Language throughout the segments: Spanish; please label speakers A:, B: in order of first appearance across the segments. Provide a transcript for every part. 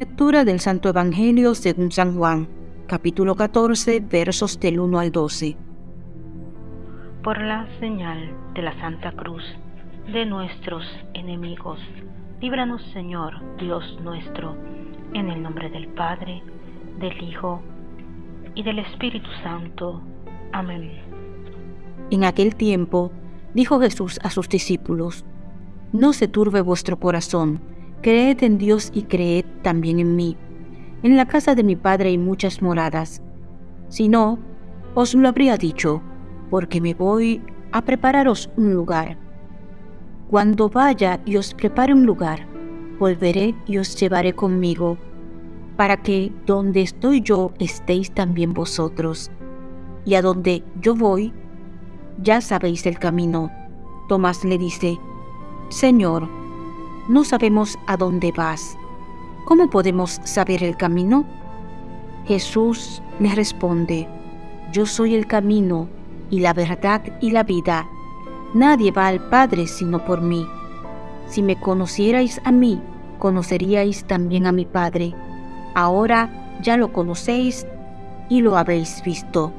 A: Lectura del Santo Evangelio según San Juan, capítulo 14, versos del 1 al 12.
B: Por la señal de la Santa Cruz de nuestros enemigos, líbranos Señor, Dios nuestro, en el nombre del Padre, del Hijo y del Espíritu Santo. Amén.
A: En aquel tiempo dijo Jesús a sus discípulos, No se turbe vuestro corazón, creed en Dios y creed también en mí. En la casa de mi Padre hay muchas moradas. Si no, os lo habría dicho, porque me voy a prepararos un lugar. Cuando vaya y os prepare un lugar, volveré y os llevaré conmigo, para que donde estoy yo estéis también vosotros. Y a donde yo voy, ya sabéis el camino. Tomás le dice, Señor, no sabemos a dónde vas. ¿Cómo podemos saber el camino? Jesús le responde, Yo soy el camino y la verdad y la vida. Nadie va al Padre sino por mí. Si me conocierais a mí, conoceríais también a mi Padre. Ahora ya lo conocéis y lo habéis visto.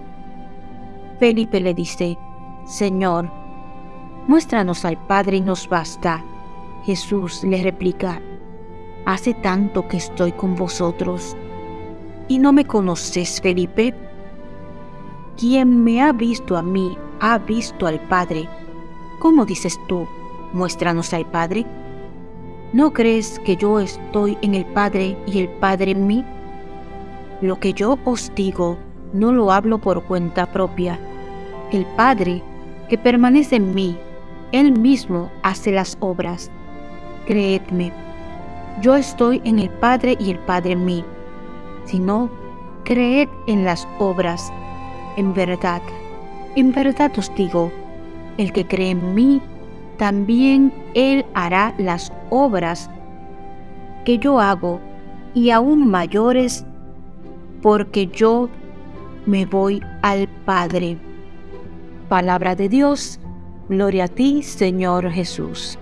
A: Felipe le dice, Señor, muéstranos al Padre y nos basta. Jesús le replica, Hace tanto que estoy con vosotros y no me conoces, Felipe. Quien me ha visto a mí, ha visto al Padre. ¿Cómo dices tú, muéstranos al Padre? ¿No crees que yo estoy en el Padre y el Padre en mí? Lo que yo os digo, no lo hablo por cuenta propia. El Padre, que permanece en mí, Él mismo hace las obras. Creedme, yo estoy en el Padre y el Padre en mí. Si no, creed en las obras. En verdad, en verdad os digo, el que cree en mí, también él hará las obras que yo hago y aún mayores, porque yo me voy al Padre. Palabra de Dios, gloria a ti, Señor Jesús.